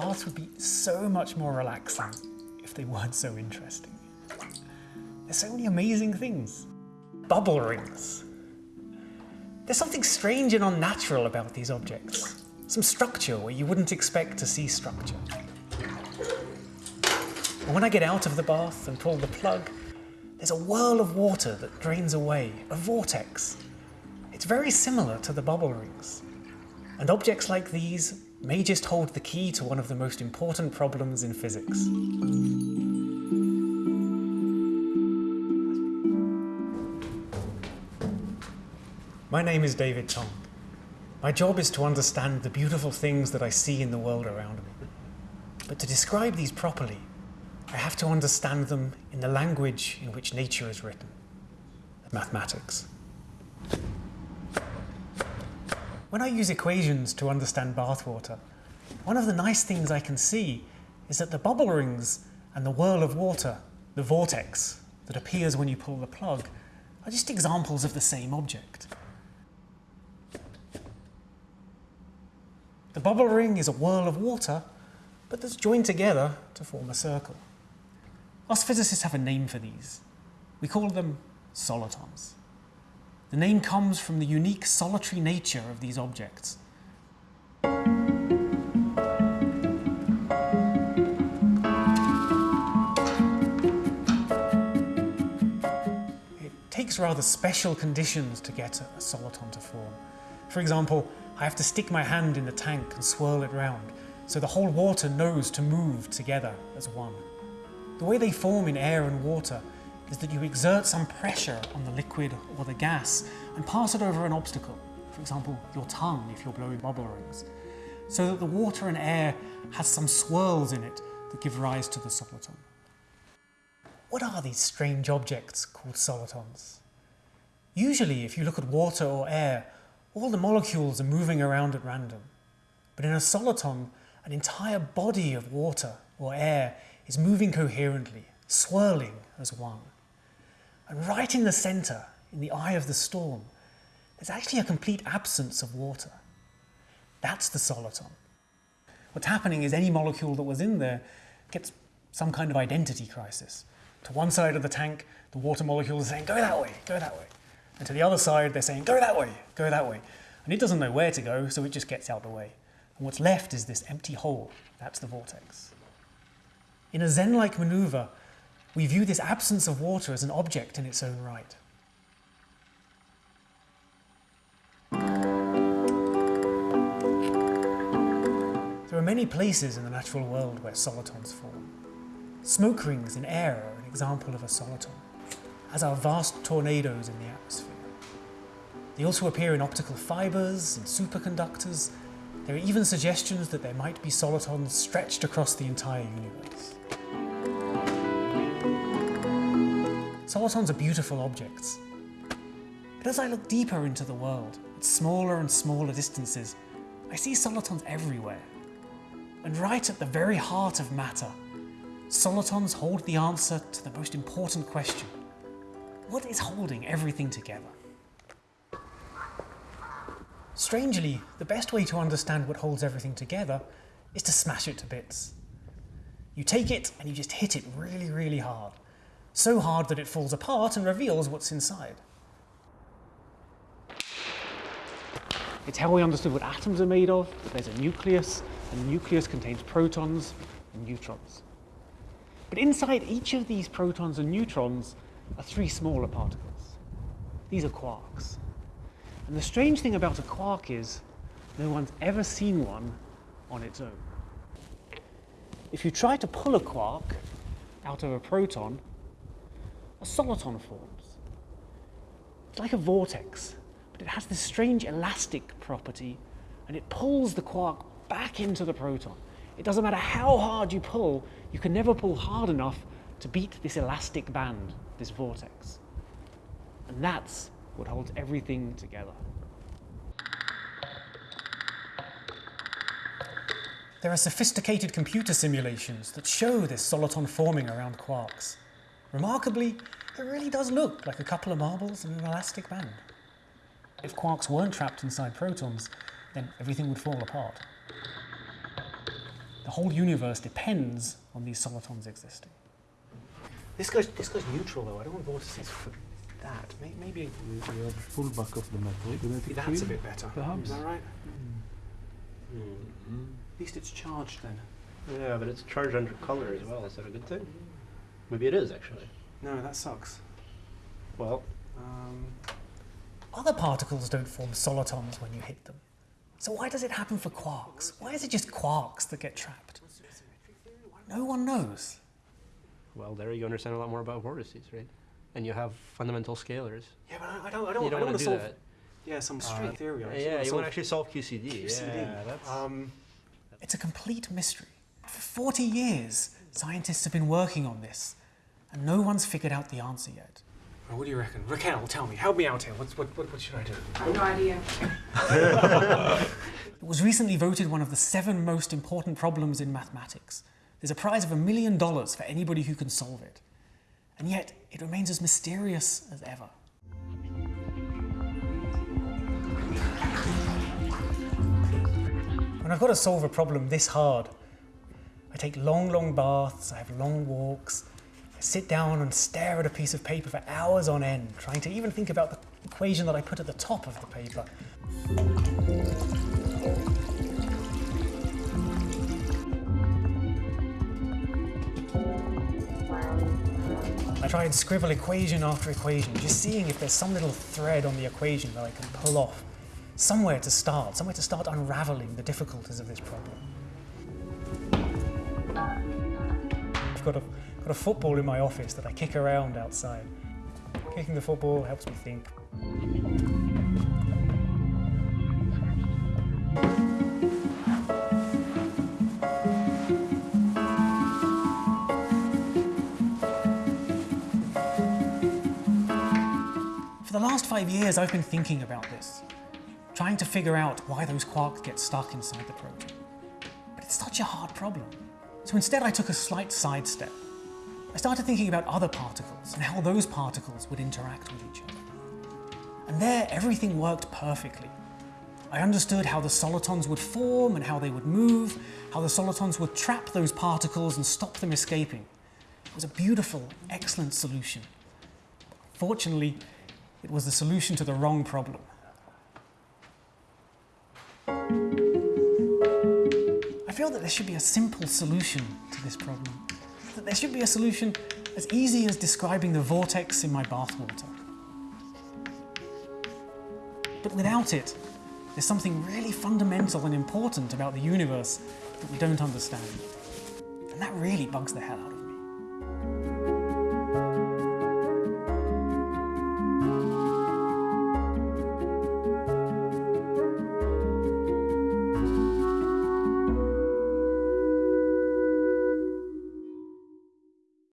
baths would be so much more relaxing if they weren't so interesting. There's so many amazing things. Bubble rings. There's something strange and unnatural about these objects. Some structure where you wouldn't expect to see structure. And when I get out of the bath and pull the plug, there's a whirl of water that drains away, a vortex. It's very similar to the bubble rings. And objects like these may just hold the key to one of the most important problems in physics. My name is David Tong. My job is to understand the beautiful things that I see in the world around me. But to describe these properly, I have to understand them in the language in which nature is written, mathematics. When I use equations to understand bathwater, one of the nice things I can see is that the bubble rings and the whirl of water, the vortex that appears when you pull the plug, are just examples of the same object. The bubble ring is a whirl of water, but that's joined together to form a circle. Us physicists have a name for these. We call them solitons. The name comes from the unique solitary nature of these objects. It takes rather special conditions to get a soliton to form. For example, I have to stick my hand in the tank and swirl it round, so the whole water knows to move together as one. The way they form in air and water is that you exert some pressure on the liquid or the gas and pass it over an obstacle, for example, your tongue if you're blowing bubble rings, so that the water and air has some swirls in it that give rise to the soliton. What are these strange objects called solitons? Usually, if you look at water or air, all the molecules are moving around at random. But in a soliton, an entire body of water or air is moving coherently, swirling as one. And right in the centre, in the eye of the storm, there's actually a complete absence of water. That's the soliton. What's happening is any molecule that was in there gets some kind of identity crisis. To one side of the tank, the water molecules are saying, go that way, go that way. And to the other side, they're saying, go that way, go that way. And it doesn't know where to go, so it just gets out the way. And what's left is this empty hole. That's the vortex. In a Zen-like maneuver, we view this absence of water as an object in its own right. There are many places in the natural world where solitons form. Smoke rings in air are an example of a soliton, as are vast tornadoes in the atmosphere. They also appear in optical fibres and superconductors. There are even suggestions that there might be solitons stretched across the entire universe. Solitons are beautiful objects. But as I look deeper into the world, at smaller and smaller distances, I see solitons everywhere. And right at the very heart of matter, solitons hold the answer to the most important question. What is holding everything together? Strangely, the best way to understand what holds everything together is to smash it to bits. You take it and you just hit it really, really hard so hard that it falls apart and reveals what's inside. It's how we understood what atoms are made of, that there's a nucleus, and the nucleus contains protons and neutrons. But inside each of these protons and neutrons are three smaller particles. These are quarks. And the strange thing about a quark is no one's ever seen one on its own. If you try to pull a quark out of a proton, a soliton forms. It's like a vortex, but it has this strange elastic property and it pulls the quark back into the proton. It doesn't matter how hard you pull, you can never pull hard enough to beat this elastic band, this vortex. And that's what holds everything together. There are sophisticated computer simulations that show this soliton forming around quarks. Remarkably, it really does look like a couple of marbles in an elastic band. If quarks weren't trapped inside protons, then everything would fall apart. The whole universe depends on these solitons existing. This guy's, this guy's neutral though. I don't want vortices for that. May- Maybe, We, we have full back of the metal. magnetic that's a bit better. perhaps. Is that right? Mhm. At least it's charged then. Yeah, but it's charged under color as well. Is that a good thing? Maybe it is actually. No, that sucks. Well, Um, other particles don't form solitons when you hit them. So why does it happen for quarks? Why is it just quarks that get trapped? No one knows. well, there you understand a lot more about vortices, right? And you have fundamental scalars. Yeah, but I, I don't. I don't. I don't don't want want to to do solve. that. Yeah, some Uh, string theory. I yeah, you want to actually solve QCD. QCD. Yeah, that's. Um, it's a complete mystery. For 40 years, scientists have been working on this, and no one's figured out the answer yet. What do you reckon? Raquel, tell me. Help me out here. What's, what, what, what should I do? I have no idea. It was recently voted one of the seven most important problems in mathematics. There's a prize of a million dollars for anybody who can solve it. And yet, it remains as mysterious as ever. When I've got to solve a problem this hard, I take long, long baths, I have long walks, I sit down and stare at a piece of paper for hours on end, trying to even think about the equation that I put at the top of the paper. I try and scribble equation after equation, just seeing if there's some little thread on the equation that I can pull off. Somewhere to start, somewhere to start unraveling the difficulties of this problem. I've got a, got a football in my office that I kick around outside. Kicking the football helps me think. For the last five years, I've been thinking about this, trying to figure out why those quarks get stuck inside the proton. But it's such a hard problem. So instead, I took a slight sidestep. I started thinking about other particles and how those particles would interact with each other. And there, everything worked perfectly. I understood how the solitons would form and how they would move, how the solitons would trap those particles and stop them escaping. It was a beautiful, excellent solution. Fortunately, it was the solution to the wrong problem. I feel that there should be a simple solution to this problem. That there should be a solution as easy as describing the vortex in my bathwater. But without it, there's something really fundamental and important about the universe that we don't understand. And that really bugs the hell out of me.